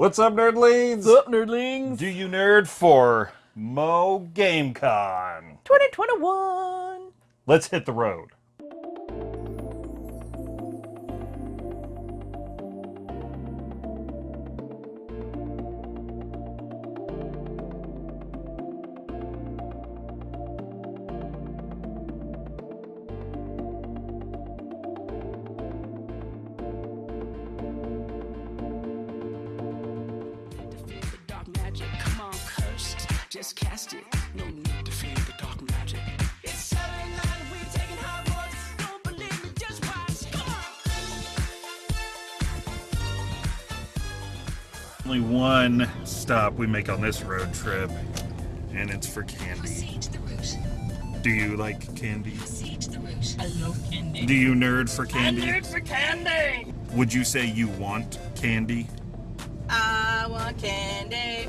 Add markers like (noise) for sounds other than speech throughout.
What's up, nerdlings? What's up, nerdlings? Do you nerd for Mo GameCon? 2021. Let's hit the road. Stop we make on this road trip, and it's for candy. Siege the route. Do you like candy? Siege the route. I love candy. Do you nerd for candy? Nerd for candy. Would you say you want candy? I want candy.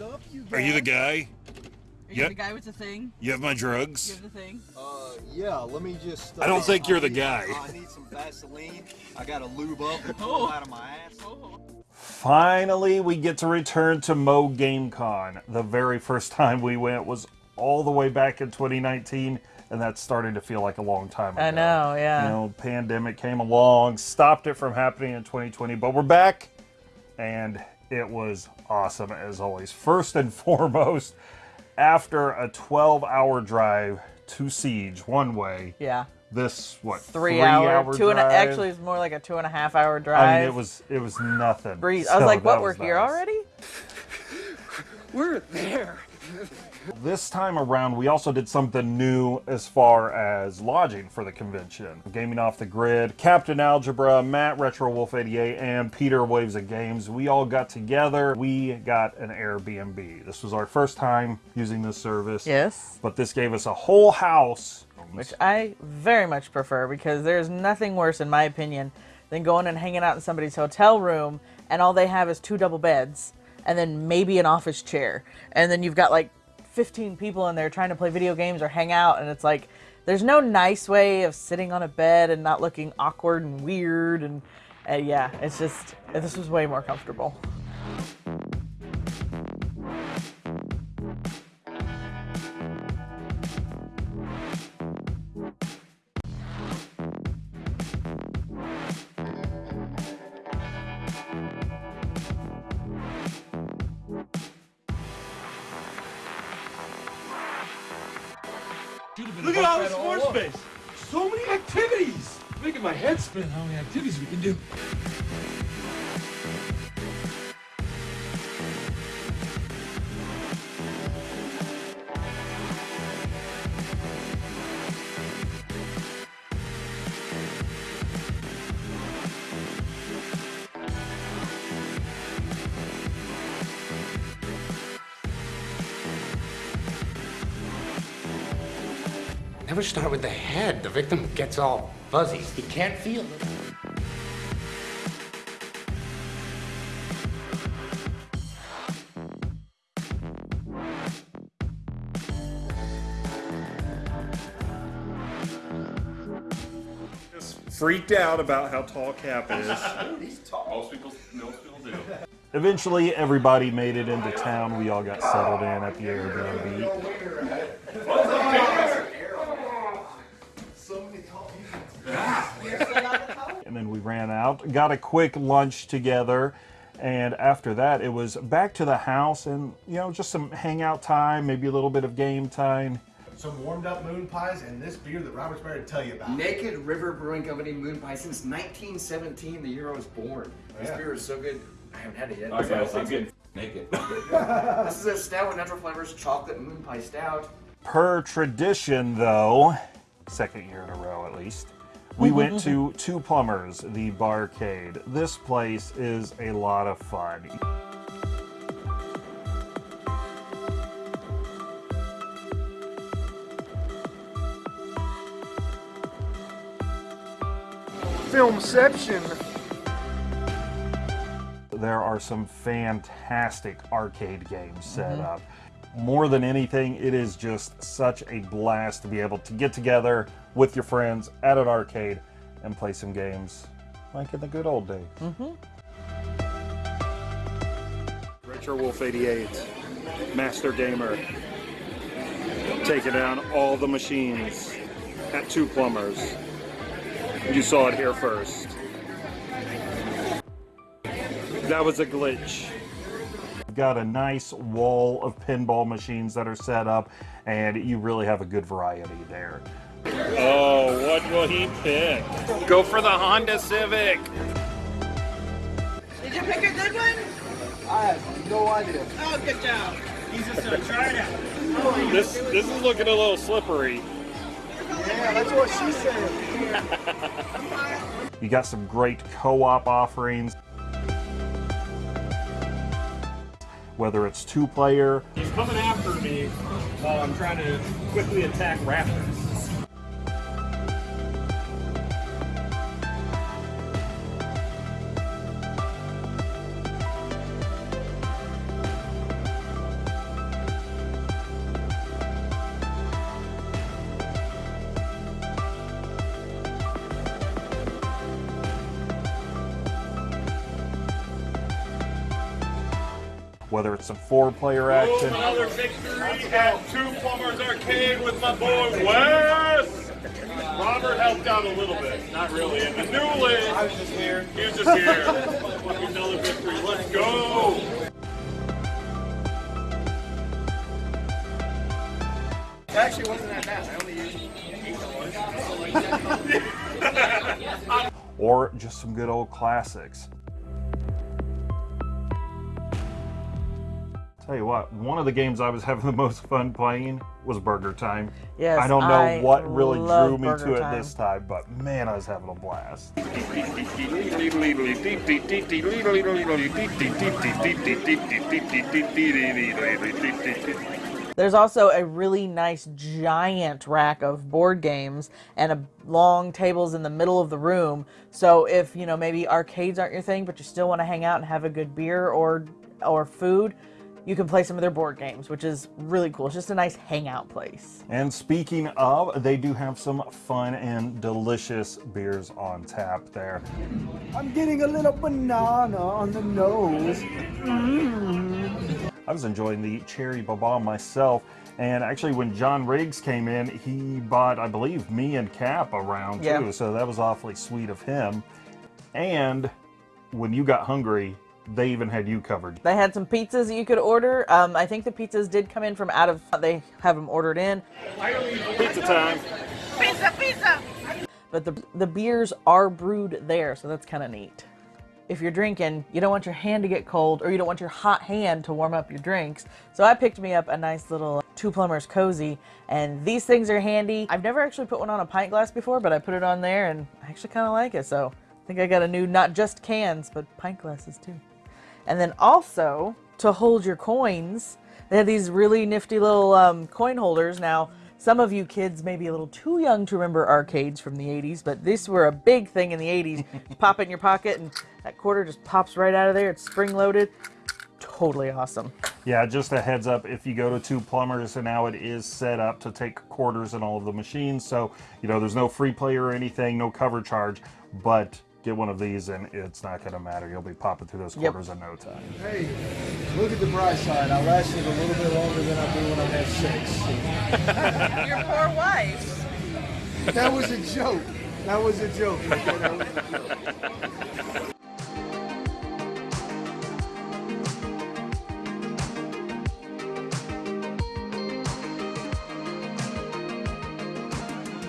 What's up, you are you the guy? Are you Yep. the guy with the thing? You have my drugs? You drugs? have the thing? Uh, yeah, let me just. Uh, I don't think you're the need- guy. I need some Vaseline. I gotta lube up and pull it out of my ass. Finally, we get to return to Mo GameCon. The very first time we went was all the way back in 2019, and that's starting to feel like a long time ago. I know, yeah. You know, pandemic came along, stopped it from happening in 2020, but we're back, and it was awesome as always. First and (laughs) foremost, after a 12-hour drive to Siege one way, Yeah. this what Three, hour, hour two and a, actually it's more like a two and a half hour drive. I mean, it was it was nothing. breeze. I was like, what? We're was here nice. already? (laughs) We're there. This time around, we also did something new as far as lodging for the convention. Gaming Off the Grid, Captain Algebra, Matt Retro Wolf 88, and Peter Waves of Games. We all got together. We got an Airbnb. This was our first time using this service. Yes. But this gave us a whole house. Which I very much prefer because there's nothing worse, in my opinion, than going and hanging out in somebody's hotel room and all they have is two double beds and then maybe an office chair. And then you've got like 15 people in there trying to play video games or hang out. And it's like, there's no nice way of sitting on a bed and not looking awkward and weird. And yeah, it's just, this was way more comfortable. Look at all this more space. So many activities. Making my head spin how many activities we can do. Start with the head. The victim gets all fuzzy. He can't feel it. Just freaked out about how tall Cap is. (laughs) Most people, most people do. Eventually, everybody made it into town. We all got settled in at the Airbnb. and then we ran out, got a quick lunch together, and after that, it was back to the house and you know just some hangout time, maybe a little bit of game time. some warmed up moon pies, and this beer that Robert's better to tell you about. Naked River Brewing Company Moon Pie since 1917, the year I was born. This Yeah. beer is so good. I haven't had it yet. Okay, so I'm getting naked. (laughs) This is a stout with natural flavors, chocolate moon pie stout. Per tradition, though, second year in a row at least, we mm-hmm, went mm-hmm. to Two Plumbers, the barcade. This place is a lot of fun. Filmception. There are some fantastic arcade games set mm-hmm. up. More than anything, it is just such a blast to be able to get together with your friends at an arcade and play some games like in the good old days. Mm-hmm. Retro Wolf 88, Master Gamer, taking down all the machines at Two Plumbers. You saw it here first. That was a glitch. We've got a nice wall of pinball machines that are set up, and you really have a good variety there. Oh, what will he pick? Go for the Honda Civic. Did you pick a good one? I have no idea. Oh, good job. He's just gonna try it out. This this is looking a little slippery. Yeah, that's what she said. (laughs) You got some great co-op offerings. Whether it's two-player, He's coming after me while I'm trying to quickly attack raptors. Whether it's some four-player action. Another victory at Two Plumbers Arcade with my boy Wes. Robert helped out a little bit, not really. And the new lid, I was just here. He was just here. (laughs) Another victory. Let's go. It actually wasn't that bad. I only used (laughs) or just some good old classics. Tell you what, one of the games I was having the most fun playing was Burger Time. Yes, I don't know I what really drew me Burger to it this time, but man, I was having a blast. There's also a really nice giant rack of board games and a long tables in the middle of the room. So if, you know, maybe arcades aren't your thing, but you still want to hang out and have a good beer or or food, you can play some of their board games, which is really cool. It's just a nice hangout place. And speaking of, they do have some fun and delicious beers on tap there. I'm getting a little banana on the nose. Mm. I was enjoying the Cherry Baba myself. And actually, when John Riggs came in, he bought, I believe, me and Cap around Yeah. too. So that was awfully sweet of him. And when you got hungry, they even had you covered. They had some pizzas that you could order. Um, I think the pizzas did come in from out of. They have them ordered in, Pizza time. Pizza, pizza. But the the beers are brewed there, so that's kind of neat. If you're drinking, you don't want your hand to get cold, or you don't want your hot hand to warm up your drinks. So I picked me up a nice little Two Plumbers cozy, and these things are handy. I've never actually put one on a pint glass before, but I put it on there, and I actually kind of like it. So I think I got a new not just cans, but pint glasses too. And then also to hold your coins, they have these really nifty little um, coin holders. Now, some of you kids may be a little too young to remember arcades from the 80s, but these were a big thing in the 80s. (laughs) Pop it in your pocket, and that quarter just pops right out of there. It's spring loaded. Totally awesome. Yeah, just a heads up if you go to Two Plumbers, and now it is set up to take quarters in all of the machines. So, you know, there's no free play or anything, no cover charge, but get one of these and it's not going to matter. You'll be popping through those Yep. quarters in no time. Hey, look at the bright side. I lasted a little bit longer than I do when I had sex. (laughs) Your poor wife. That was a joke. That was a joke.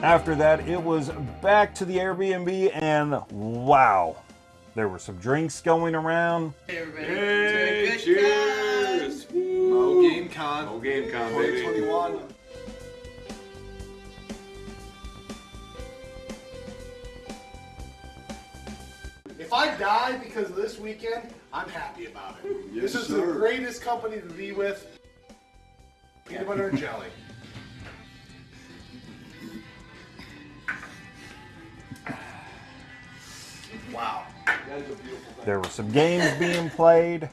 After that, it was back to the Airbnb, and wow, there were some drinks going around. Hey, everybody. Hey, cheers. Mo Game Con. Mo Game Con, 2021. If I die because of this weekend, I'm happy about it. Yes, this is sir. the greatest company to be with. Peanut butter and jelly. Wow. There were some games being played.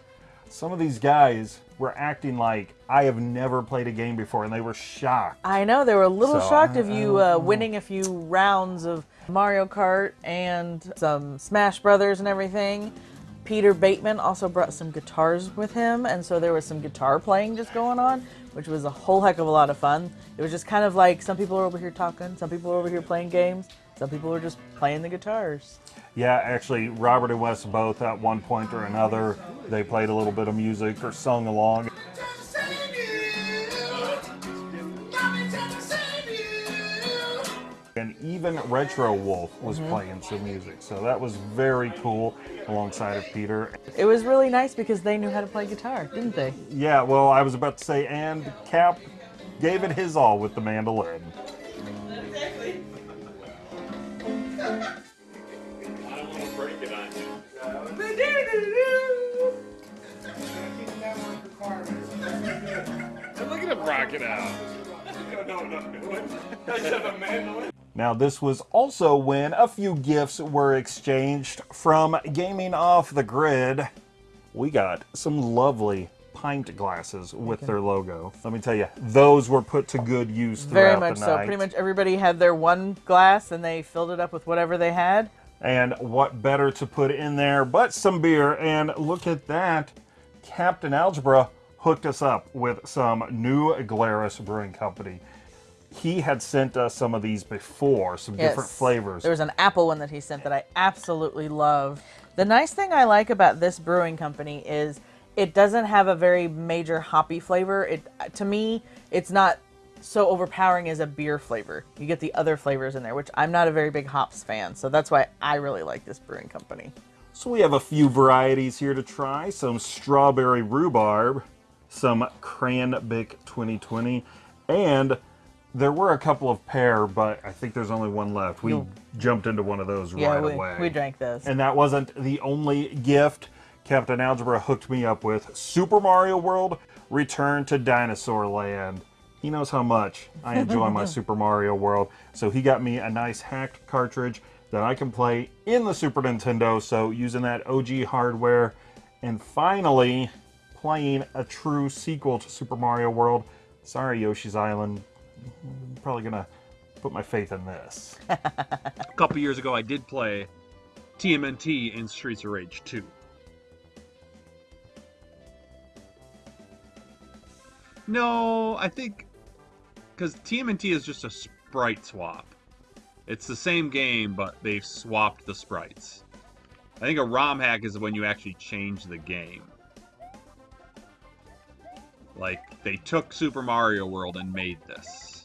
Some of these guys were acting like I have never played a game before, and they were shocked. I know they were a little So, shocked I- of you uh, winning a few rounds of Mario Kart and some Smash Brothers and everything. Peter Bateman also brought some guitars with him, and so there was some guitar playing just going on, which was a whole heck of a lot of fun. It was just kind of like some people were over here talking, some people were over here playing games, some people were just playing the guitars. Yeah, actually, Robert and Wes both at one point or another, they played a little bit of music or sung along. And even Retro Wolf was mm-hmm. playing some music, so that was very cool alongside of Peter. It was really nice because they knew how to play guitar, didn't they? Yeah, well, I was about to say, and Cap gave it his all with the mandolin. Now, this was also when a few gifts were exchanged from Gaming Off the Grid. We got some lovely pint glasses with their logo. Let me tell you, those were put to good use Very much the so. night. Pretty much everybody had their one glass and they filled it up with whatever they had. And what better to put in there but some beer? And look at that. Captain Algebra hooked us up with some New Glarus Brewing Company. He had sent us some of these before, some different flavors. There was an apple one that he sent that I absolutely love. The nice thing I like about this brewing company is it doesn't have a very major hoppy flavor. It to me, it's not so overpowering as a beer flavor. You get the other flavors in there, which I'm not a very big hops fan, so that's why I really like this brewing company. So we have a few varieties here to try. Some strawberry rhubarb, some cranbic 2020, and there were a couple of pear, but I think there's only one left. We jumped into one of those Yeah, right we, away. we drank those. And that wasn't the only gift Captain Algebra hooked me up with. Super Mario World Return to Dinosaur Land. He knows how much I enjoy my (laughs) Super Mario World, so he got me a nice hacked cartridge that I can play in the Super Nintendo. So using that OG hardware, and finally playing a true sequel to Super Mario World. Sorry, Yoshi's Island. I'm probably gonna put my faith in this. (laughs) A couple years ago, I did play TMNT in Streets of Rage 2. No, I think because TMNT is just a sprite swap. It's the same game, but they've swapped the sprites. I think a ROM hack is when you actually change the game. Like, they took Super Mario World and made this.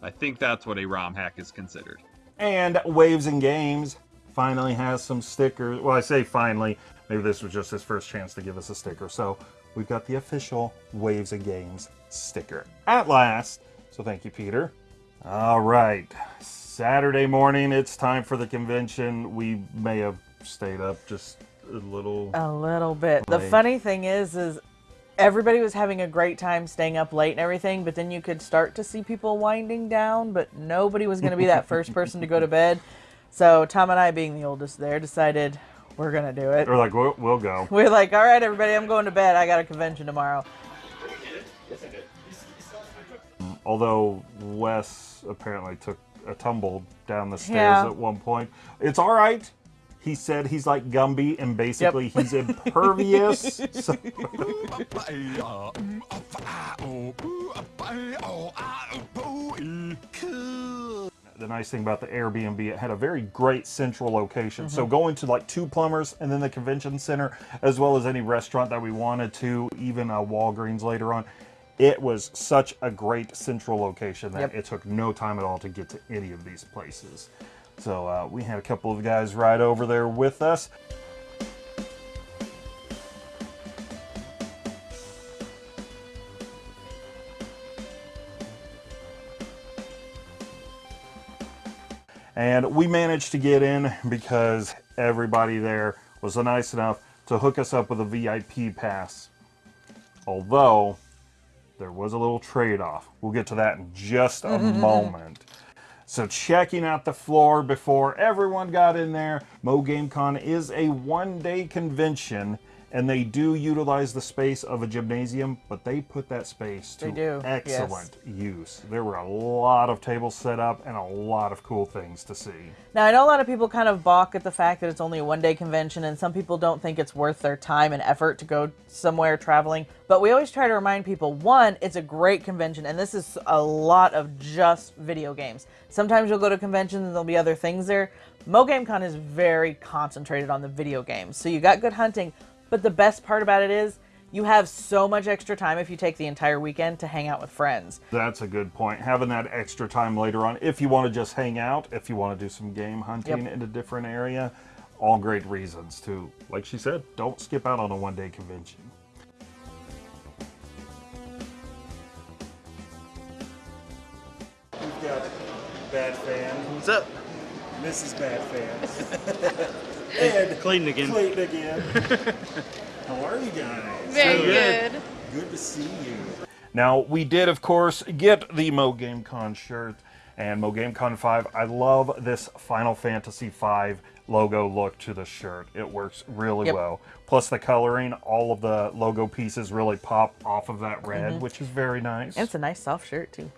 I think that's what a ROM hack is considered. And Waves and Games finally has some stickers. Well, I say finally. Maybe this was just his first chance to give us a sticker. So we've got the official Waves and Games sticker at last. So thank you, Peter. All right. Saturday morning, it's time for the convention. We may have stayed up just a little. A little bit. The funny thing is, is everybody was having a great time staying up late and everything, but then you could start to see people winding down, but nobody was going to be that first person to go to bed. (laughs) So Tom and I, being the oldest there, decided we're going to do it. We're like, we'll, we'll go. We're like, all right, everybody, I'm going to bed. I got a convention tomorrow. Although Wes apparently took a tumble down the stairs Yeah. at one point. It's all right. He said he's like Gumby and basically he's impervious. (laughs) (laughs) so- (laughs) the nice thing about the Airbnb, it had a very great central location. So going to like two plumbers and then the convention center, as well as any restaurant that we wanted to, even a Walgreens later on. It was such a great central location that Yep. it took no time at all to get to any of these places. So uh, we had a couple of guys ride over there with us. And we managed to get in because everybody there was nice enough to hook us up with a VIP pass. Although there was a little trade-off. We'll get to that in just a (laughs) moment. So checking out the floor before everyone got in there, Mo GameCon is a one-day convention and they do utilize the space of a gymnasium, but they put that space to They do, yes. excellent use. There were a lot of tables set up and a lot of cool things to see. Now, I know a lot of people kind of balk at the fact that it's only a one day convention, and some people don't think it's worth their time and effort to go somewhere traveling. But we always try to remind people one, it's a great convention, and this is a lot of just video games. Sometimes you'll go to conventions and there'll be other things there. Mo GameCon is very concentrated on the video games. So you got good hunting, but the best part about it is you have so much extra time if you take the entire weekend to hang out with friends. That's a good point. Having that extra time later on, if you want to just hang out, if you want to do some game hunting Yep. in a different area, all great reasons to, like she said, don't skip out on a one day convention. We've got Bad Fan. What's up? Mrs. Bad Fan. (laughs) and (laughs) Clayton again. Clayton again. (laughs) How are you guys? Very So good. good. Good to see you. Now, we did, of course, get the Mo GameCon shirt and Mo GameCon 5. I love this Final Fantasy 5 logo look to the shirt. It works really Yep. well. Plus, the coloring, all of the logo pieces really pop off of that red, mm-hmm. which is very nice. And it's a nice soft shirt, too.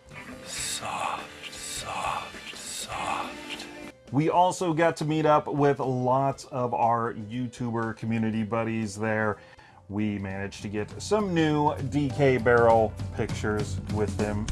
We also got to meet up with lots of our YouTuber community buddies there. We managed to get some new DK Barrel pictures with them.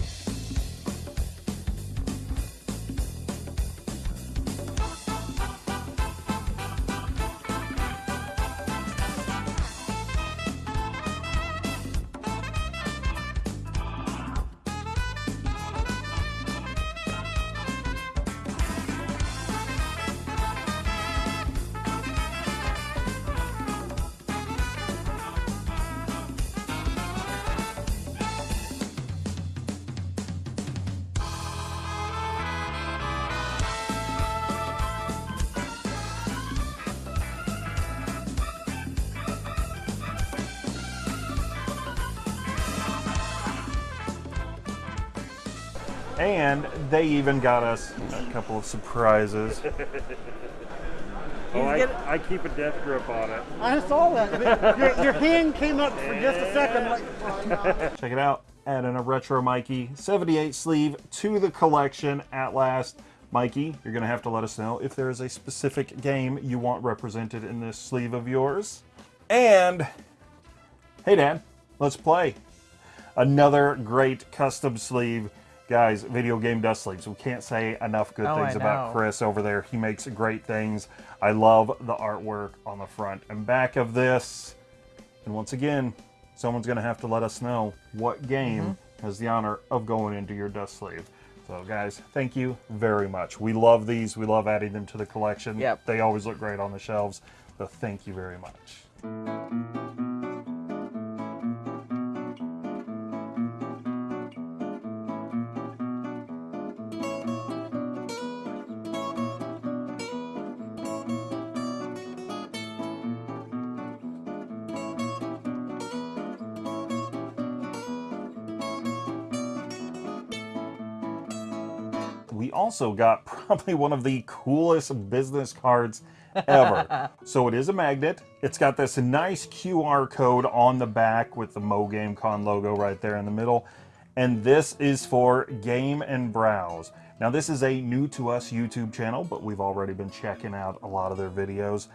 They even got us a couple of surprises. (laughs) oh, I, I keep a death grip on it. I saw that. Your, your hand came up for just a second. Like, oh, (laughs) no. Check it out. Adding a retro Mikey 78 sleeve to the collection at last. Mikey, you're going to have to let us know if there is a specific game you want represented in this sleeve of yours. And, hey, Dad, let's play. Another great custom sleeve. Guys, video game dust sleeves. We can't say enough good Oh, things about. Chris over there. He makes great things. I love the artwork on the front and back of this. And once again, someone's going to have to let us know what game Mm-hmm. has the honor of going into your dust sleeve. So, guys, thank you very much. We love these. We love adding them to the collection. Yep. They always look great on the shelves. So, thank you very much. Also got (laughs) probably one of the coolest business cards ever. (laughs) so it is a magnet. It's got this nice QR code on the back with the Mo GameCon logo right there in the middle. And this is for Game and Browse. Now this is a new to us YouTube channel, but we've already been checking out a lot of their videos.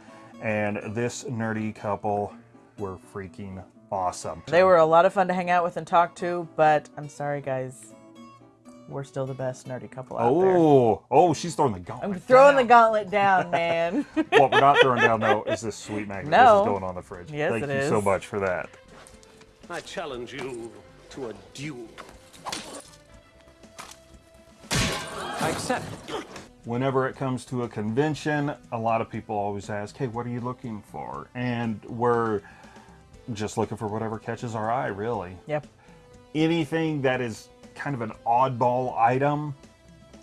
And this nerdy couple were freaking awesome. They were a lot of fun to hang out with and talk to, but I'm sorry, guys. We're still the best nerdy couple out there. Oh, oh, she's throwing the gauntlet. I'm throwing the gauntlet down, (laughs) man. what we're not throwing down though (laughs) is this sweet magnet. No. This is going on the fridge. Yes, Thank it you so much for that. I challenge you to a duel. I accept. Whenever it comes to a convention, a lot of people always ask, "Hey, what are you looking for?" And we're just looking for whatever catches our eye, really. Yep. Anything that is kind of an oddball item,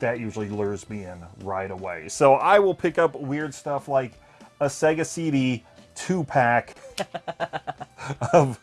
that usually lures me in right away. So I will pick up weird stuff like a Sega CD two pack (laughs) of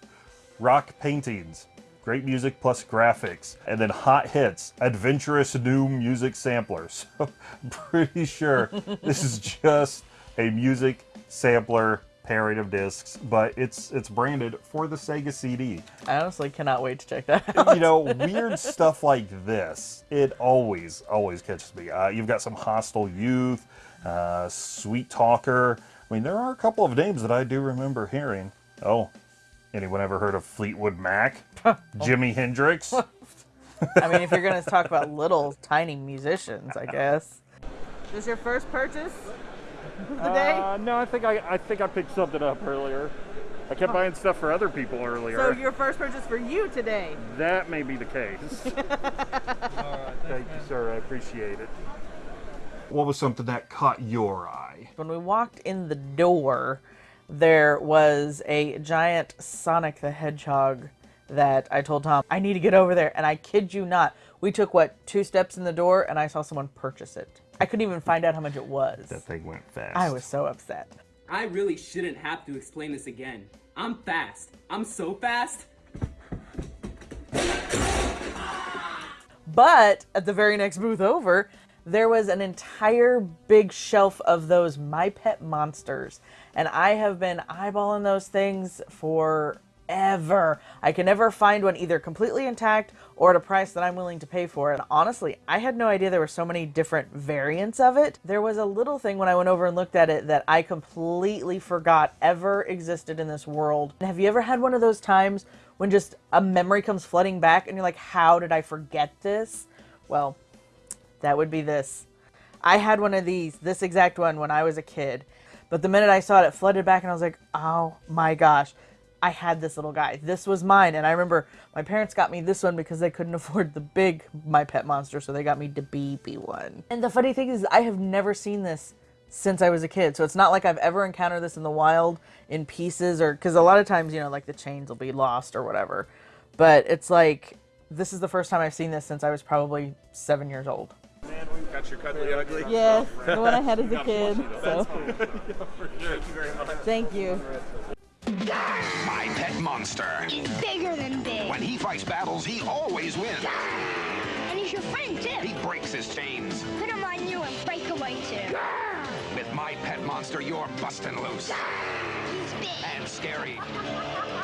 rock paintings, great music plus graphics, and then hot hits, adventurous new music samplers. (laughs) So I'm pretty sure this is just a music sampler pairing of discs, but it's it's branded for the Sega CD. I honestly cannot wait to check that out. You know, (laughs) weird stuff like this, it always always catches me. Uh, you've got some Hostile Youth, uh, Sweet Talker. I mean, there are a couple of names that I do remember hearing. Oh, anyone ever heard of Fleetwood Mac? (laughs) Jimi Hendrix? (laughs) I mean, if you're going to talk about little tiny musicians, I guess. Is this your first purchase of the day? Uh, no, I think I, I think I picked something up earlier. I kept buying stuff for other people earlier. so your first purchase for you today. That may be the case. (laughs) Thank you, sir. I appreciate it. What was something that caught your eye? When we walked in the door, there was a giant Sonic the Hedgehog that I told Tom, I need to get over there. And I kid you not, we took, what, two steps in the door and I saw someone purchase it. I couldn't even find out how much it was. That thing went fast. I was so upset. I really shouldn't have to explain this again. I'm fast. I'm so fast. But at the very next booth over, there was an entire big shelf of those My Pet Monsters. And I have been eyeballing those things forever. I can never find one either completely intact or at a price that I'm willing to pay for. And honestly, I had no idea there were so many different variants of it. There was a little thing when I went over and looked at it that I completely forgot ever existed in this world. Have you ever had one of those times when just a memory comes flooding back and you're like, how did I forget this? Well, that would be this. I had one of these, this exact one, when I was a kid. But the minute I saw it, it flooded back, and I was like, oh my gosh, I had this little guy. This was mine. And I remember my parents got me this one because they couldn't (laughs) afford the big My Pet Monster, so they got me the baby one. And the funny thing is, I have never seen this since I was a kid. So it's not like I've ever encountered this in the wild in pieces, or because a lot of times, you know, like the chains will be lost or whatever. But it's like, this is the first time I've seen this since I was probably seven years old. Man, we got your cuddly ugly? Yes, (laughs) the one I had as a kid. So. (laughs) thank you Thank you My pet monster. He's bigger than big. When he fights battles, he always wins. And he's your friend, too. He breaks his chains. Put him on you and break away, too. With my pet monster, you're busting loose. He's big. And scary. (laughs)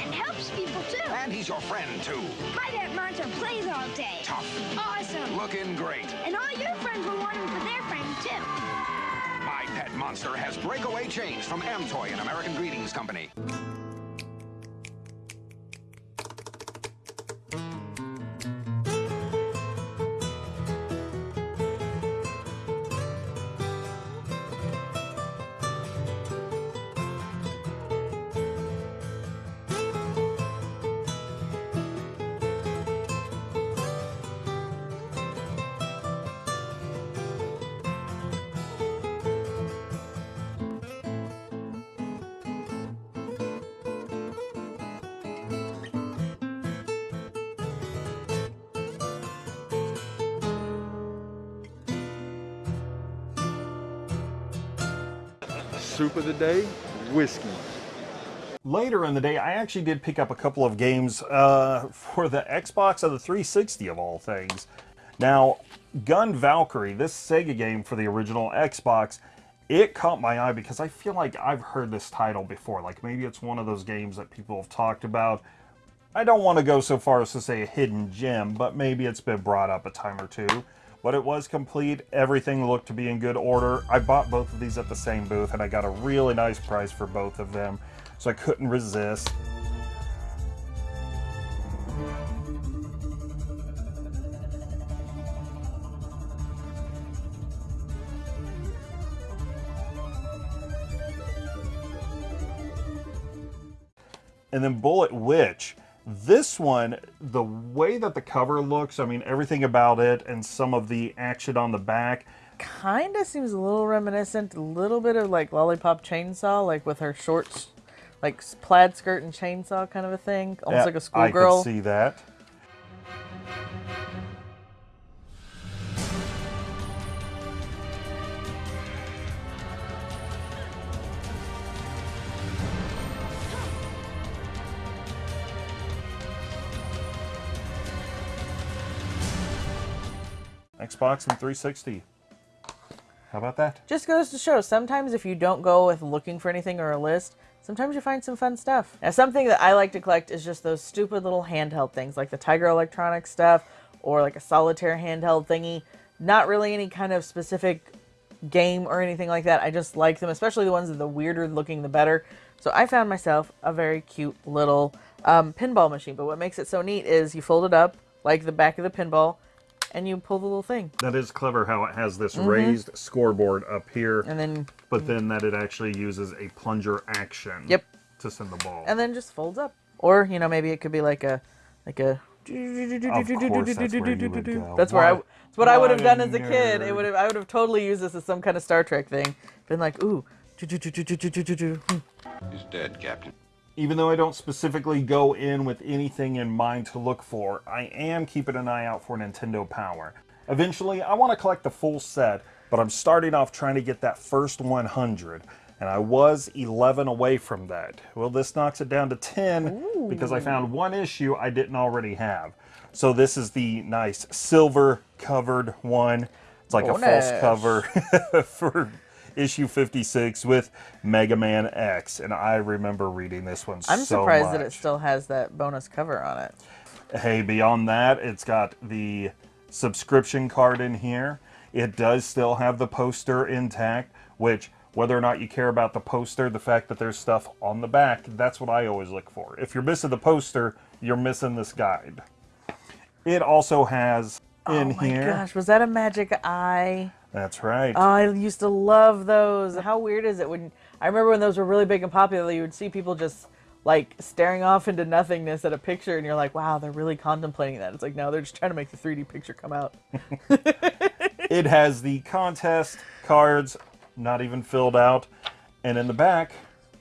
And helps people, too. And he's your friend, too. My pet monster plays all day. Tough. Awesome. Looking great. And all your friends will want him for their friend, too. My pet monster has breakaway chains from Amtoy and American Greetings Company. Soup of the day, whiskey. Later in the day, I actually did pick up a couple of games uh, for the Xbox of the 360 of all things. Now, GunValkyrie, this Sega game for the original Xbox, it caught my eye because I feel like I've heard this title before. Like maybe it's one of those games that people have talked about. I don't want to go so far as to say a hidden gem, but maybe it's been brought up a time or two. But it was complete. Everything looked to be in good order. I bought both of these at the same booth and I got a really nice price for both of them. So I couldn't resist. And then Bullet Witch. This one, the way that the cover looks, I mean, everything about it and some of the action on the back. Kind of seems a little reminiscent, a little bit of like Lollipop Chainsaw, like with her shorts, like plaid skirt and chainsaw kind of a thing. Almost Yeah, like a schoolgirl. I could see that. Xbox and 360. How about that? Just goes to show sometimes if you don't go with looking for anything or a list, sometimes you find some fun stuff. Now, something that I like to collect is just those stupid little handheld things like the Tiger Electronics stuff or like a solitaire handheld thingy. Not really any kind of specific game or anything like that. I just like them, especially the ones that the weirder looking, the better. So I found myself a very cute little um, pinball machine. But what makes it so neat is you fold it up like the back of the pinball and you pull the little thing. That is clever how it has this Mhm. raised scoreboard up here. And then- But then that it actually uses a plunger action. Yep. To send the ball. and then just folds up. Or you know maybe it could be like a like a. Of course, that's where you would go. That's where I. What- That's what I would have done as a kid. It would have. I would have totally used this as some kind of Star Trek thing. Been like, ooh. hmm. He's dead, Captain. Even though I don't specifically go in with anything in mind to look for, I am keeping an eye out for Nintendo Power. Eventually, I want to collect the full set, but I'm starting off trying to get that first 100, and I was 11 away from that. Well, this knocks it down to 10 because I found one issue I didn't already have. So this is the nice silver covered one. It's like a false cover (laughs) for issue 56 with Mega Man X, and I remember reading this one I'm so surprised much. that it still has that bonus cover on it. Hey, beyond that, it's got the subscription card in here. It does still have the poster intact, which, whether or not you care about the poster, the fact that there's stuff on the back, that's what I always look for. If you're missing the poster, you're missing this guide. It also has in oh my here. gosh, was that a magic eye? That's right. Oh, I used to love those. How weird is it when I remember when those were really big and popular, you would see people just like staring off into nothingness at a picture and you're like, wow, they're really contemplating that. It's like, no, they're just trying to make the 3D picture come out. (laughs) it has the contest cards, not even filled out. And in the back,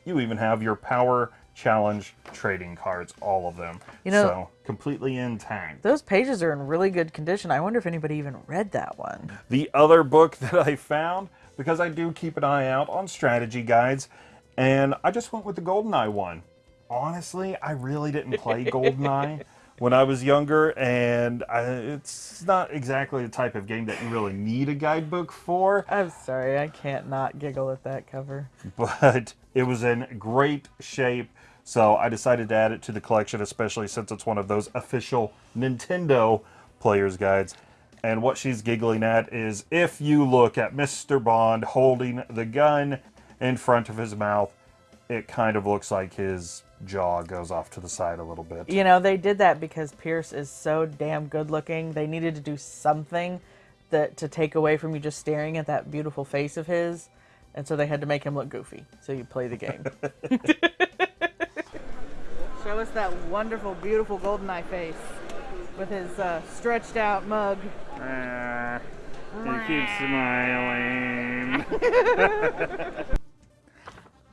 you even have your Power Challenge trading cards, all of them. You know- so completely intact. Those pages are in really good condition. I wonder if anybody even read that one. The other book (laughs) that I found, because I do keep an eye out on strategy guides, and I just went with the GoldenEye one. Honestly, I really didn't play (laughs) GoldenEye when I was younger, and I, it's not exactly the type of game that you really need a guidebook for. I'm sorry, I can't not giggle at that cover. but it was in great shape. So I decided to add it to the collection, especially since it's one of those official Nintendo player's guides. And what she's giggling at is if you look at Mr. Bond holding the gun in front of his mouth, it kind of looks like his jaw goes off to the side a little bit. You know, they did that because Pierce is so damn good looking. They needed to do something that to take away from you just staring at that beautiful face of his. And so they had to make him look goofy. So you play the game. (laughs) (laughs) Show us that wonderful, beautiful golden eye face with his uh, stretched out mug. he keeps smiling. (laughs)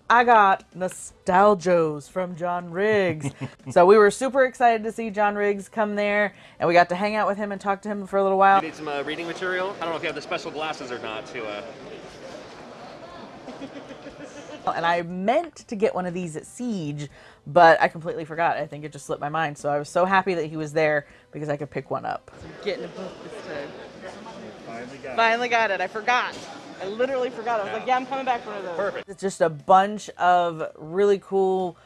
I got nostalgios from John Riggs. so we were super excited to see John Riggs come there, and we got to hang out with him and talk to him for a little while. You need some uh, reading material? I don't know if you have the special glasses or not to. Uh... And I meant to get one of these at Siege, but I completely forgot. I think it just slipped my mind. So I was so happy that he was there because I could pick one up. Getting a book this time. Finally got it. I forgot. I literally forgot. I was like, yeah, I'm coming back for one of those. Perfect. It's just a bunch of really cool,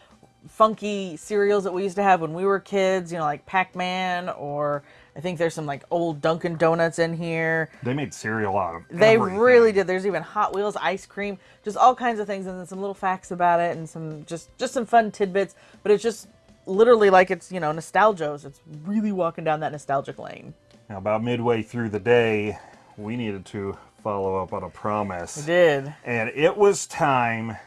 funky cereals that we used to have when we were kids, you know, like Pac-Man or I think there's some like old Dunkin' Donuts in here. They made cereal out of They everything. really did. There's even Hot Wheels ice cream, just all kinds of things, and then some little facts about it, and some just just some fun tidbits. But it's just literally like it's you know nostalgios. It's really walking down that nostalgic lane. Now, about midway through the day, we needed to follow up on a promise. We did. And it was time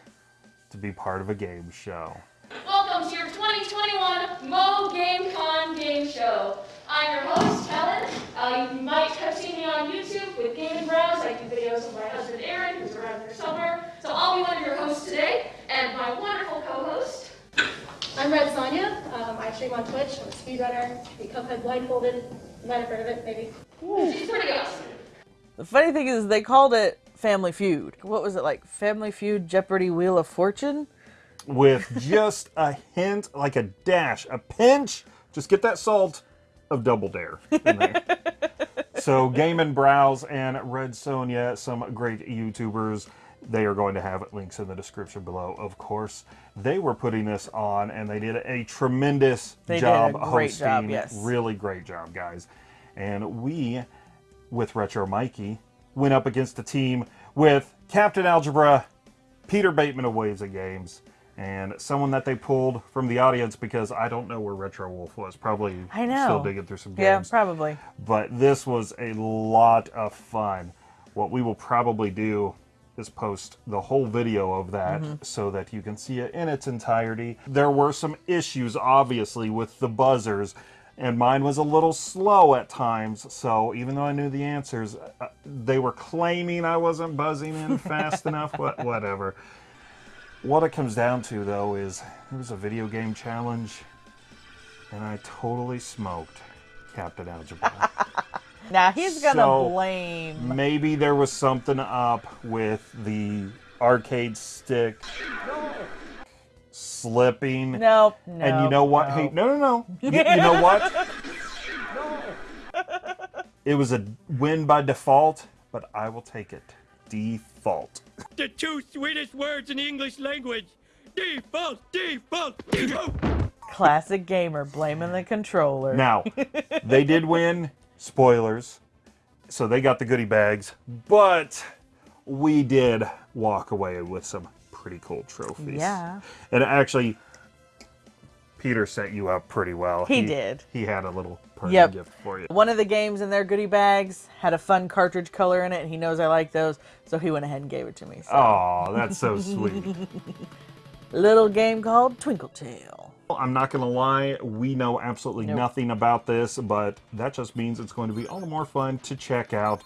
to be part of a game show. Welcome to your 2021 Mo Game Con Game Show. I'm your host, Helen. Uh, you might have seen me on YouTube with Game and Browse. I do videos with my husband, Aaron, who's around here somewhere. So I'll be one of your hosts today, and my wonderful co-host. I'm Red Sonia. Um, I stream on Twitch. I'm a speedrunner. The Cuphead blindfolded. You might have heard of it, maybe. She's pretty awesome. The funny thing is they called it Family Feud. What was it like? Family Feud, Jeopardy, Wheel of Fortune. With just a hint, like a dash, a pinch, just get that salt of Double Dare. in there. (laughs) so Game and Browse and Red Sonia, some great YouTubers. They are going to have links in the description below, of course. They were putting this on and they did a tremendous They did job a great hosting. job, yes. Really great job, guys. And we, with Retro Mikey, went up against a team with Captain Algebra, Peter Bateman of Waves of Games, and someone that they pulled from the audience because I don't know where Retro Wolf was. Probably I know. still digging through some games. Yeah, probably. But this was a lot of fun. What we will probably do is post the whole video of that Mhm. so that you can see it in its entirety. There were some issues, obviously, with the buzzers, and mine was a little slow at times. So even though I knew the answers, uh, they were claiming I wasn't buzzing in fast (laughs) enough. What, whatever. What it comes down to, though, is it was a video game challenge, and I totally smoked Captain Algebra. (laughs) Now he's gonna So, blame. Maybe there was something up with the arcade stick slipping. Nope, And you know what? Hey, no, no, no. You, you know (laughs) what? It was a win by default, but I will take it. Default. The two sweetest words in the English language. Default, default, default. Classic gamer blaming the controller. Now, they did win. Spoilers. So they got the goodie bags, but we did walk away with some pretty cool trophies. Yeah. And actually, Peter set you up pretty well. He did. He had a little party Yep. gift for you. One of the games in their goodie bags had a fun cartridge color in it, and he knows I like those, so he went ahead and gave it to me. So. Oh, that's so sweet. (laughs) (laughs) Little game called Twinkle Tale. I'm not going to lie, we know absolutely Nope. nothing about this, but that just means it's going to be all the more fun to check out.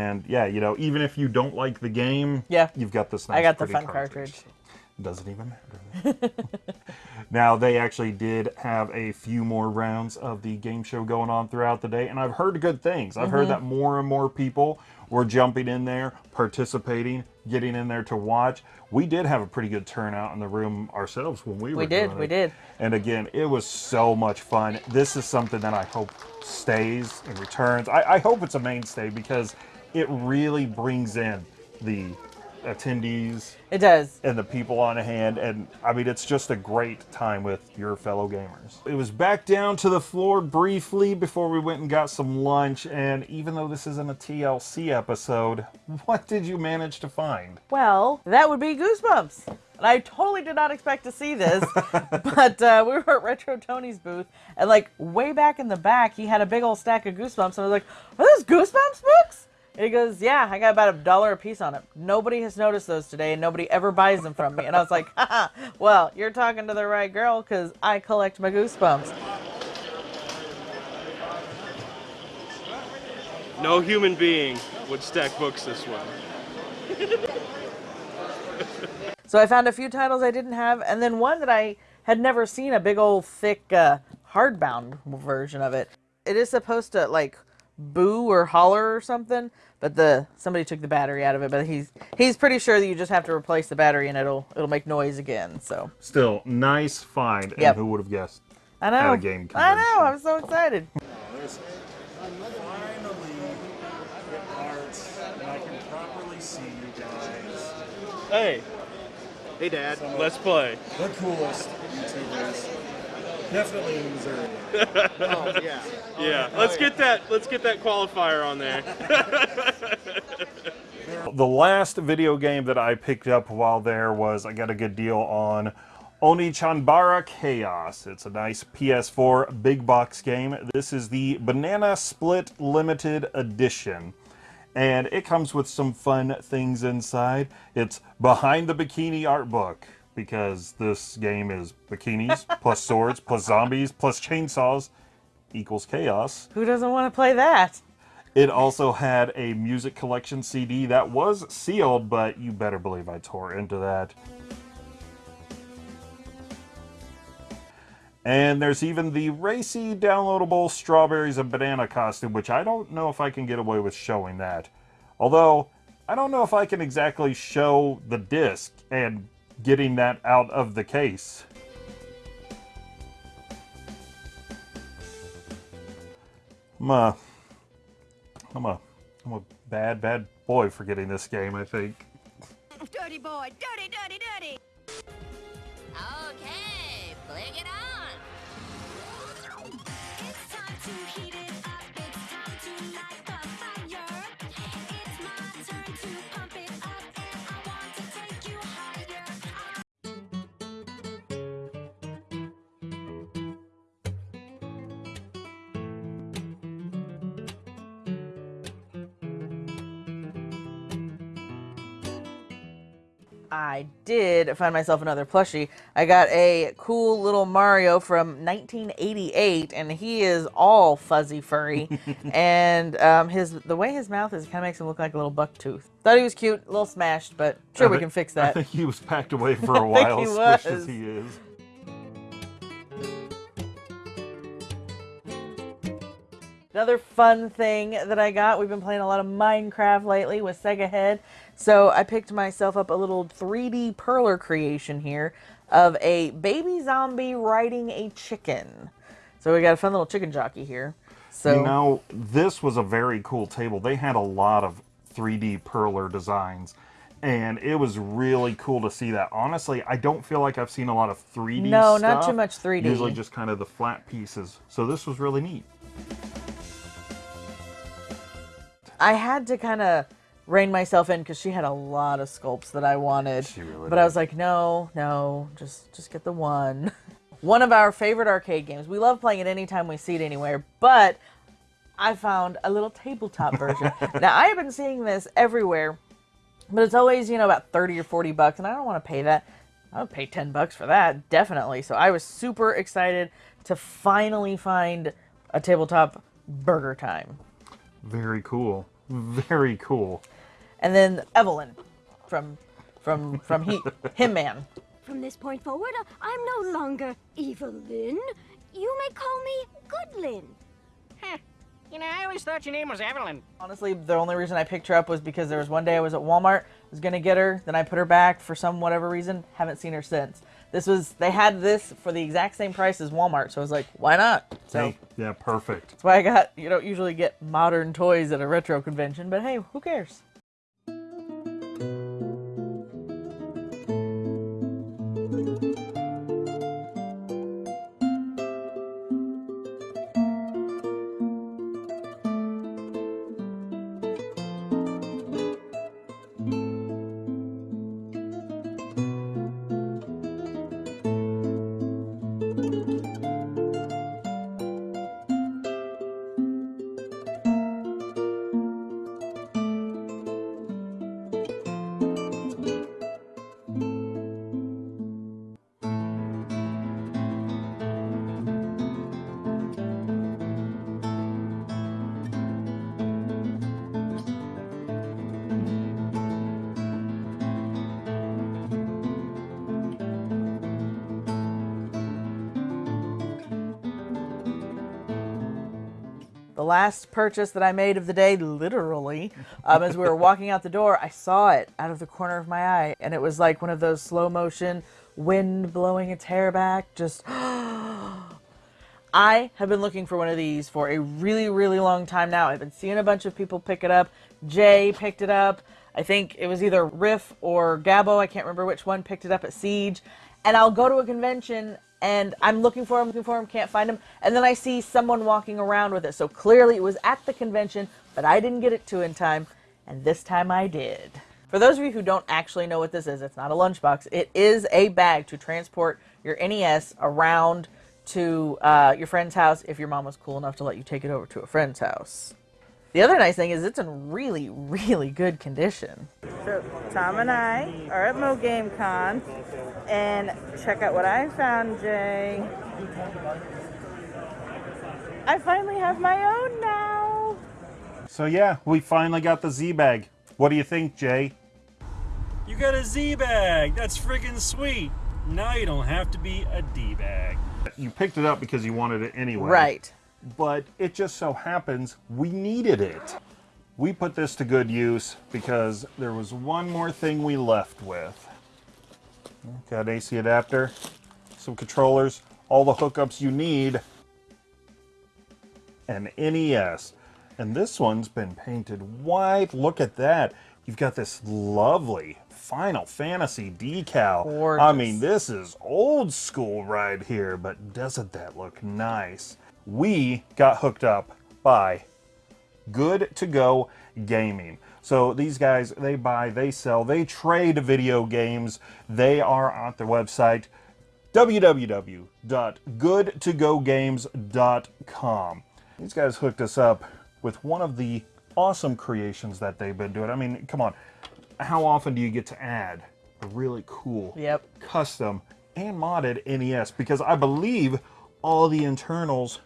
And yeah, you know, even if you don't like the game, Yeah. you've got this nice I got the fun cartridge. cartridge. Doesn't even matter. (laughs) now, they actually did have a few more rounds of the game show going on throughout the day, and I've heard good things. I've heard Mhm. that more and more people were jumping in there, participating, getting in there to watch. We did have a pretty good turnout in the room ourselves when we were We did, we did. And again, it was so much fun. This is something that I hope stays and returns. I, I hope it's a mainstay because it really brings in the attendees. It does. And the people on hand. And I mean, it's just a great time with your fellow gamers. It was back down to the floor briefly before we went and got some lunch. And even though this isn't a TLC episode, (laughs) what did you manage to find? Well, that would be Goosebumps. And I totally did not expect to see this, (laughs) (laughs) but uh, we were at Retro Tony's booth, and like way back in the back, he had a big old stack of Goosebumps. And I was like, "Are those Goosebumps books?" And he goes, "Yeah, I got about a dollar a piece on it. Nobody has noticed those today, and nobody ever buys them from me." And I was like, (laughs) Haha, "Well, you're talking to the right girl, because I collect my Goosebumps." No human being would stack books this way. So I found a few titles I didn't have, and then one that I had never seen a big old thick uh, hardbound version of it. It is supposed to like boo or holler or something, but the somebody took the battery out of it. But he's he's pretty sure that you just have to replace the battery and it'll it'll make noise again. So Still, nice find. Yep. And who would have guessed? I know. At a game I know. I'm so excited. (laughs) Finally, it parts, and I can properly see you guys. Hey. Hey, Dad. Let's play. The coolest YouTubers. Definitely in Missouri. (laughs) oh yeah. Oh, yeah. Let's get that. Let's get that qualifier on there. (laughs) The last video game that I picked up while there was I got a good deal on Oni Onechanbara Chaos. It's a nice PS4 big box game. This is the Banana Split Limited Edition. And it comes with some fun things inside. It's behind the bikini art book because this game is bikinis plus swords plus zombies plus chainsaws equals chaos. Who doesn't want to play that? It also had a music collection CD that was sealed, but you better believe I tore into that. And there's even the racy downloadable strawberries and banana costume, which I don't know if I can get away with showing that. Although, I don't know if I can exactly show the disc and getting that out of the case. I'm a, I'm a, I'm a bad, bad boy for getting this game, I think. Dirty boy, dirty, dirty, dirty. Okay, bring it on. I did find myself another plushie. I got a cool little Mario from 1988, and he is all fuzzy furry. (laughs) and um, his the way his mouth is kind of makes him look like a little buck tooth. Thought he was cute, a little smashed, but sure I we can fix that. I think he was packed away (laughs) for a while, he squished as he is. Another fun thing that I got, we've been playing a lot of Minecraft lately with Sega Head. So I picked myself up a little 3D perler creation here of a baby zombie riding a chicken. So we got a fun little chicken jockey here. So You know, this was a very cool table. They had a lot of 3D perler designs, and it was really cool to see that. Honestly, I don't feel like I've seen a lot of 3D No, not too much 3D. Usually just kind of the flat pieces. So this was really neat. I had to kind of rein myself in because she had a lot of sculpts that I wanted. really but I was like, no, no, just just get the one. (laughs) one of our favorite arcade games. We love playing it anytime we see it anywhere, but I found a little tabletop version. (laughs) now I have been seeing this everywhere, but it's always, you know, about 30 or 40 bucks, and I don't want to pay that. I would pay 10 bucks for that, definitely. So I was super excited to finally find a tabletop BurgerTime. Very cool. Very cool. And then Evelyn from from from he, (laughs) him man. From this point forward, uh, I'm no longer Evelyn. You may call me Goodlin. Huh. You know, I always thought your name was Evelyn. Honestly, the only reason I picked her up was because there was one day I was at Walmart, was gonna get her, then I put her back for some whatever reason, haven't seen her since. This was they had this for the exact same price as Walmart, so I was like, why not? So Hey, yeah, perfect. that's why I got you don't usually get modern toys at a retro convention, but hey, who cares? The last purchase that I made of the day, literally, um, as we were walking out the door, I saw it out of the corner of my eye, and it was like one of those slow motion wind blowing its hair back. Just, (gasps) I have been looking for one of these for a really, really long time now. I've been seeing a bunch of people pick it up. Jay picked it up. I think it was either Riff or Gabo. I can't remember which one picked it up at Siege. And I'll go to a convention and I'm looking for him, looking for him, can't find him. And then I see someone walking around with it. So clearly it was at the convention, but I didn't get it to in time. And this time I did. For those of you who don't actually know what this is, it's not a lunchbox. It is a bag to transport your NES around to uh, your friend's house if your mom was cool enough to let you take it over to a friend's house. The other nice thing is it's in really, really good condition. So Tom and I are at Mo Game Con, and check out what I found, Jay. I finally have my own now. So yeah, we finally got the Z bag. What do you think, Jay? You got a Z bag. That's friggin' sweet. Now you don't have to be a D bag. You picked it up because you wanted it anyway. Right. But it just so happens we needed it. we put this to good use because there was one more thing we left with. Got an AC adapter, some controllers, all the hookups you need, and NES. And this one's been painted white. Look at that. You've got this lovely Final Fantasy decal. I mean, this is old school right here, but doesn't that look nice? We got hooked up by Good to Go Gaming. So these guys, they buy, they sell, they trade video games. They are on their website, www.goodtogogames.com. These guys hooked us up with one of the awesome creations that they've been doing. I mean, come on. How often do you get to add a really cool, Yep. custom, and modded NES? Because I believe all the internals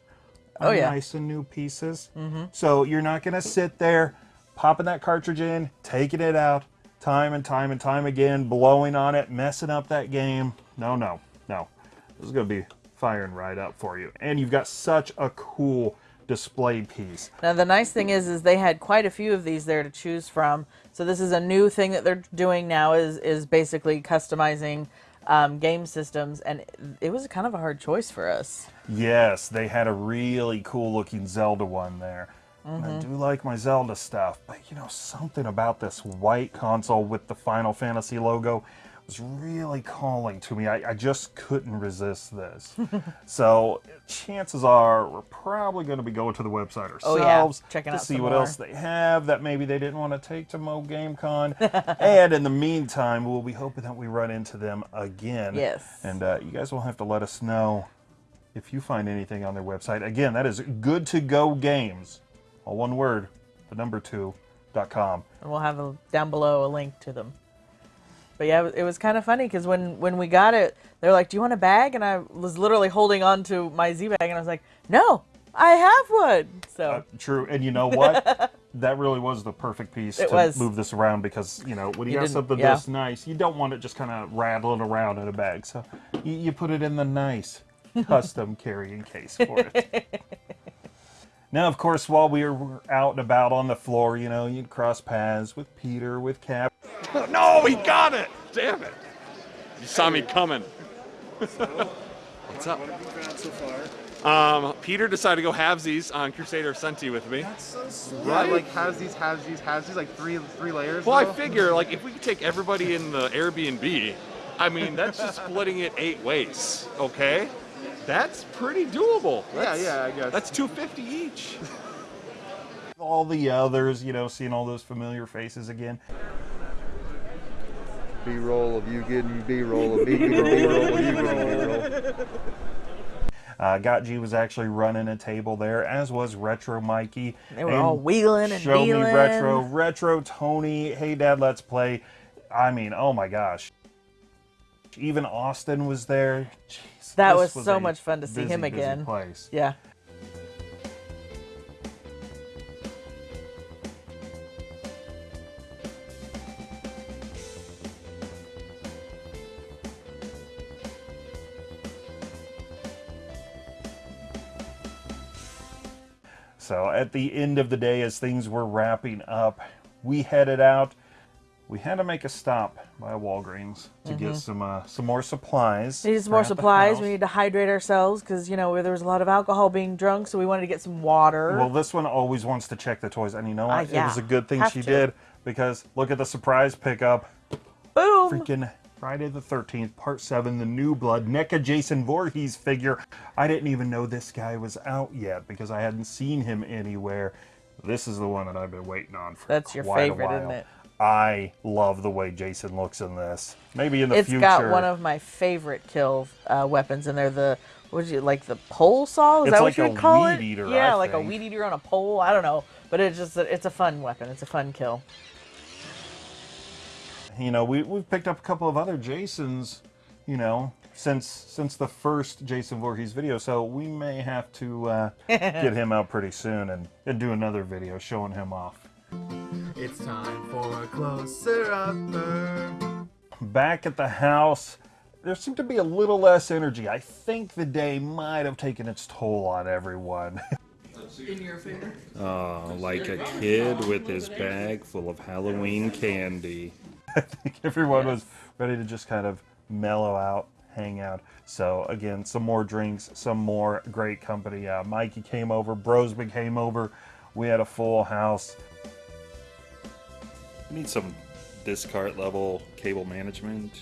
Oh, yeah. nice and new pieces. Mhm. So you're not going to sit there popping that cartridge in, taking it out, time and time and time again, blowing on it, messing up that game. No, no, no. This is going to be firing right up for you. And you've got such a cool display piece. Now the nice thing is, is they had quite a few of these there to choose from. So this is a new thing that they're doing now is is basically customizing um, game systems, and it was kind of a hard choice for us. Yes, they had a really cool looking Zelda one there. And I Mhm. do like my Zelda stuff, but you know, something about this white console with the Final Fantasy logo was really calling to me. I, I just couldn't resist this. (laughs) so chances are we're probably going to be going to the website Oh, ourselves yeah. To out see what more. else they have that maybe they didn't want to take to Mo GameCon. (laughs) and in the meantime, we'll be hoping that we run into them again. Yes. And uh, you guys will have to let us know if you find anything on their website. Again, that is good to go games. All one word, the number two, dot com. and we'll have a, down below a link to them. But yeah, it was, kind of funny because when when we got it, they're like, "Do you want a bag?" And I was literally holding on to my Z bag, and I was like, "No, I have one." So Uh, true. And you know what? (laughs) that really was the perfect piece It to was. move this around because, you know, when you, You got something yeah. this nice, you don't want it just kind of rattling around in a bag. So you, you put it in the nice (laughs) custom carrying case for it. (laughs) Now, of course, while we were out and about on the floor, you know, you'd cross paths with Peter, with Cap. (laughs) No, he got it! Damn it! You saw me coming. What's up? What have you found so far? Um, Peter decided to go halvesies on Crusader Centy with me. That's Yeah, like has these, has these, has these, like three, three layers. Well, I figure like if we could take everybody in the Airbnb, I mean that's just splitting it eight ways. Okay, that's pretty doable. Yeah, That's- yeah, I guess. That's two fifty each. all the others, you know, seeing all those familiar faces again. B-roll of you getting B-roll of me getting (laughs) B-roll of you B-roll. Uh, Got G was actually running a table there, as was Retro Mikey. They were all wheeling and Show dealing. me Retro, Retro Tony, Hey Dad, Let's Play. I mean, oh my gosh. Even Austin was there. Jeez, that this was, so much fun to see busy, him again. Place. Yeah. So at the end of the day, as things were wrapping up, we headed out. We had to make a stop by Walgreens to get Mhm. some uh, some more supplies. We need some more supplies. We need to hydrate ourselves because you know there was a lot of alcohol being drunk, so we wanted to get some water. Well, this one always wants to check the toys, and you know what? It yeah. was a good thing Have she to. did because look at the surprise pickup. Boom! Freaking Friday the 13th, Part 7, The New Blood, NECA Jason Voorhees figure. I didn't even know this guy was out yet because I hadn't seen him anywhere. This is the one that I've been waiting on for That's your favorite, isn't it? I love the way Jason looks in this. Maybe in the It's future. got one of my favorite kill uh, weapons in there. The what you like the pole saw? Is It's that like what you would call weed it? eater, Yeah, I like a weed eater on a pole. I don't know, but it's just it's a fun weapon. It's a fun kill. you know, we we've picked up a couple of other Jasons, you know, since since the first Jason Voorhees video. So we may have to uh, (laughs) get him out pretty soon and, and do another video showing him off. It's time for a closer upper. Back at the house, there seemed to be a little less energy. I think the day might have taken its toll on everyone. (laughs) In your favor. Oh, like a kid with his bag full of Halloween candy. I think everyone was ready to just kind of mellow out, hang out. So again, some more drinks, some more great company. Uh, Mikey came over, Brosby came over. We had a full house. Need some discard level cable management.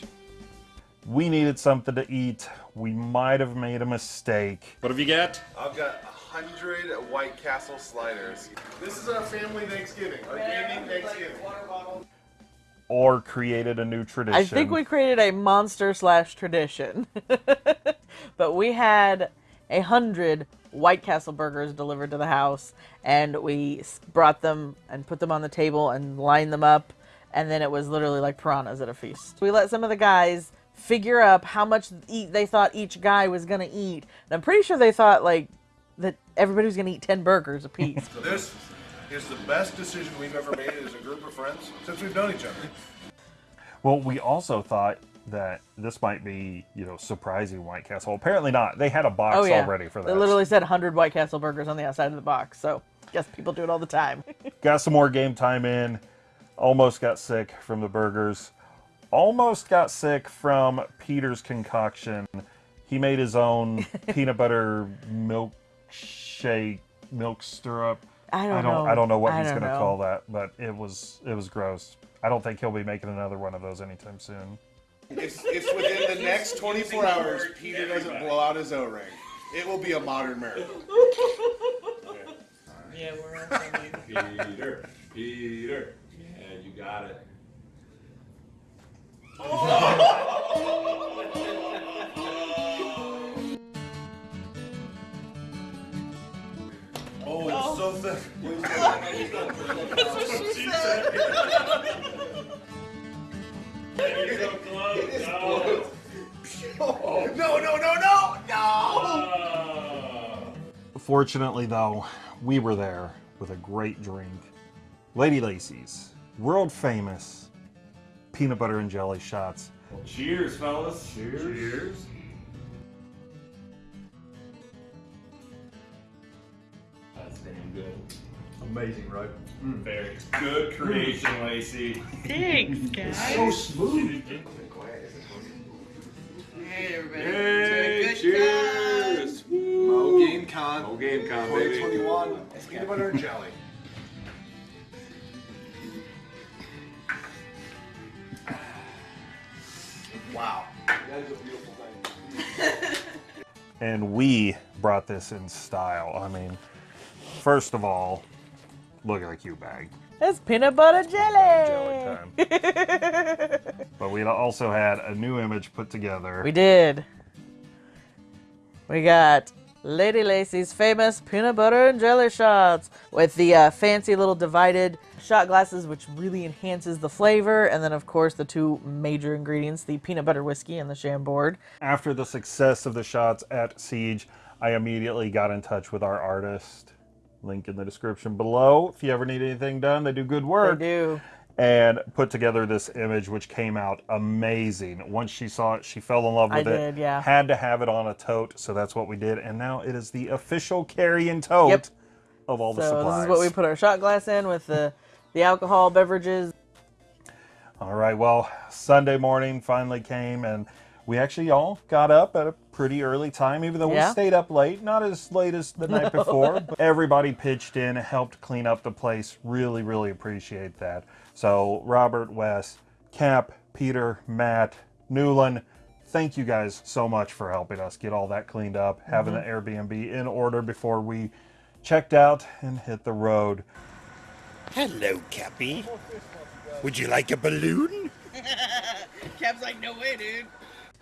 We needed something to eat. We might have made a mistake. What have you got? I've got a hundred White Castle sliders. This is our family Thanksgiving, our gaming Thanksgiving. Or created a new tradition. I think we created a monster slash tradition. (laughs) but we had a hundred White Castle burgers delivered to the house, and we brought them and put them on the table and lined them up, and then it was literally like piranhas at a feast. We let some of the guys figure up how much eat they thought each guy was gonna eat, and I'm pretty sure they thought like that everybody was gonna eat ten burgers apiece. (laughs) So this is the best decision we've ever made as a group of friends since we've known each other. Well, we also thought that this might be, you know, surprising White Castle. Apparently not. They had a box oh yeah, already for they that. literally said 100 White Castle burgers on the outside of the box. So guess people do it all the time. (laughs) Got some more game time in. Almost got sick from the burgers. Almost got sick from Peter's concoction. He made his own (laughs) peanut butter milkshake, milk stirrup. I don't I don't, know. I don't know what I he's going to call that, but it was it was gross. I don't think he'll be making another one of those anytime soon. If, if within the next 24 hours Peter doesn't blow out his O-ring, it will be a modern miracle. (laughs) Yeah, we're all eating. Peter, Peter, and you got it. Oh, it's so oh. thick. (laughs) That's what she said. (laughs) Fortunately, though, we were there with a great drink. Lady Lacey's world famous peanut butter and jelly shots. Cheers, fellas. Cheers. Cheers. That's damn good. Amazing, right? Mm. Very good creation, mm. Lacey. Thanks, (laughs) guys. So smooth. Hey, everybody. Hey, Good cheers. Mo Game Con. Mo Game Con, baby. 2021. Peanut butter and (laughs) jelly. Wow. That is a beautiful thing. (laughs) And we brought this in style. I mean, first of all, look at the cute bag. It's peanut butter jelly. (laughs) But we also had a new image put together. We did. We got Lady Lacey's famous peanut butter and jelly shots with the uh, fancy little divided shot glasses, which really enhances the flavor. And then, of course, the two major ingredients the peanut butter whiskey and the Chambord. After the success of the shots at Siege, I immediately got in touch with our artist. Link in the description below. If you ever need anything done, they do good work. They do. And put together this image, which came out amazing. Once she saw it, she fell in love I with it. did, yeah. Had to have it on a tote, so that's what we did. And now it is the official carry-in tote Yep. of all the so supplies. this is what we put our shot glass in with the, the alcohol beverages. All right, well, Sunday morning finally came, and we actually all got up at a pretty early time, even though Yeah. we stayed up late. Not as late as the night (laughs) No. before, but everybody pitched in, helped clean up the place. Really, really appreciate that. So, Robert, Wes, Cap, Peter, Matt, Newland, thank you guys so much for helping us get all that cleaned up, having Mhm. the Airbnb in order before we checked out and hit the road. Hello, Cappy. Would you like a balloon? (laughs) Cap's like, no way, dude.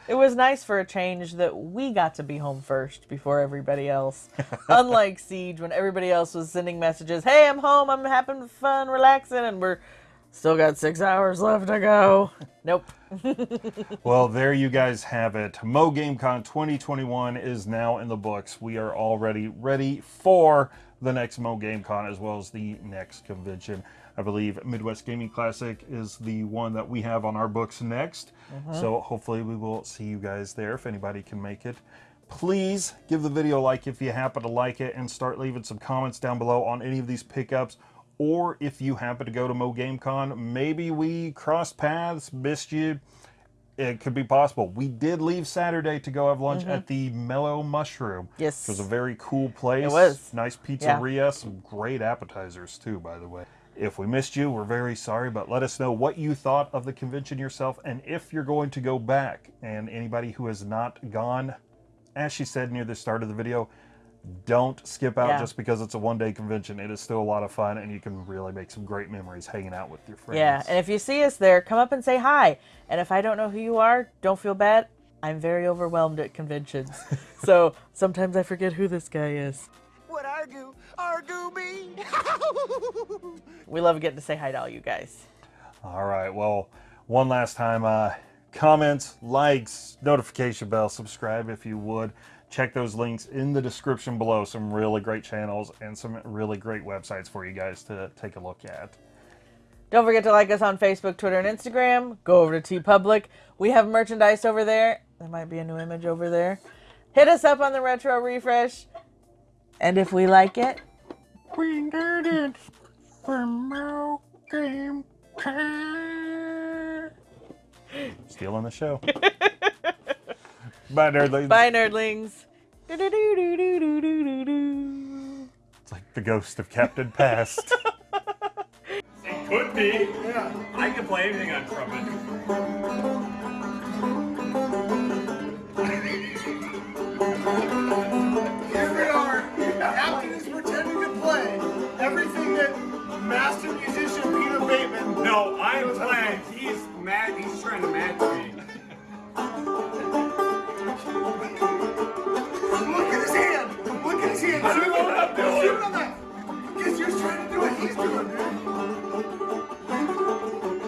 It was nice for a change that we got to be home first before everybody else. (laughs) Unlike Siege, when everybody else was sending messages, hey, I'm home, I'm having fun, relaxing, and we're still got six hours left to go. (laughs) Nope. (laughs) well, there you guys have it. Mo GameCon 2021 is now in the books. We are already ready for the next Mo GameCon as well as the next convention. I believe Midwest Gaming Classic is the one that we have on our books next. Mhm. So hopefully we will see you guys there if anybody can make it. Please give the video a like if you happen to like it and start leaving some comments down below on any of these pickups. Or if you happen to go to Mo GameCon, maybe we crossed paths, missed you. It could be possible. We did leave Saturday to go have lunch Mhm. at the Mellow Mushroom. Yes. Which was a very cool place. It was. Nice Yeah. pizzeria, some great appetizers too, by the way. If we missed you, we're very sorry, but let us know what you thought of the convention yourself and if you're going to go back. And anybody who has not gone, as she said near the start of the video, don't skip out Yeah. just because it's a one day convention. It is still a lot of fun and you can really make some great memories hanging out with your friends. Yeah, and if you see us there, come up and say hi. And if I don't know who you are, don't feel bad. I'm very overwhelmed at conventions. (laughs) so sometimes I forget who this guy is. What argue? Argue me? (laughs) We love getting to say hi to all you guys. All right. Well, one last time, uh, comments, likes, notification bell, subscribe if you would. Check those links in the description below. Some really great channels and some really great websites for you guys to take a look at. Don't forget to like us on Facebook, Twitter, and Instagram. Go over to TeePublic. We have merchandise over there. There might be a new image over there. Hit us up on the Retro Refresh. And if we like it, we did it for Mo Game time. Stealing the show. (laughs) Bye, nerdlings. Bye, nerdlings. It's like the ghost of Captain Past. (laughs) It could be. Yeah. I can play anything on trumpet. Here we are. Captain is pretending to play everything that master musician Peter Bateman. No, I'm playing. He's mad. He's trying to match me. Look at his. I don't Shoot know what I'm doing. Shoot on that. Because you're trying to do what he's doing, dude.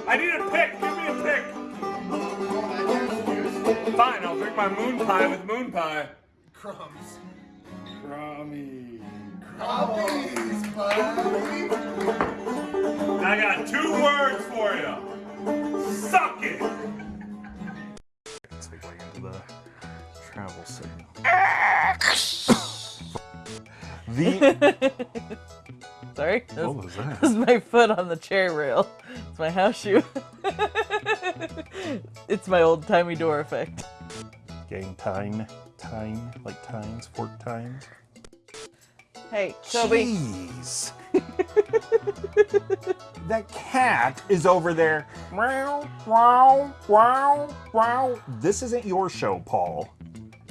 I need a pick. Give me a pick. Fine, I'll drink my moon pie with moon pie. Crumbs. Crummy. Crummies, buddy. I got two words for you. Suck it. Segue into the travel scene. The (laughs) Sorry? What was that? This is my foot on the chair rail. It's my house shoe. (laughs) it's my old timey door effect. game time, time like times. fork times. Hey, Toby. Jeez. (laughs) that cat is over there. Wow, wow, wow, wow. This isn't your show, Paul.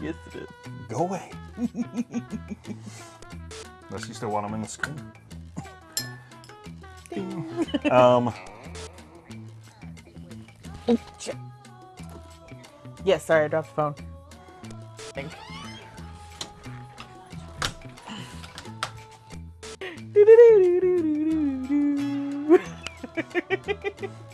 Yes, it is. Go away. Unless you still want him in the screen. um. Yes, sorry, I dropped the phone. Think. (laughs)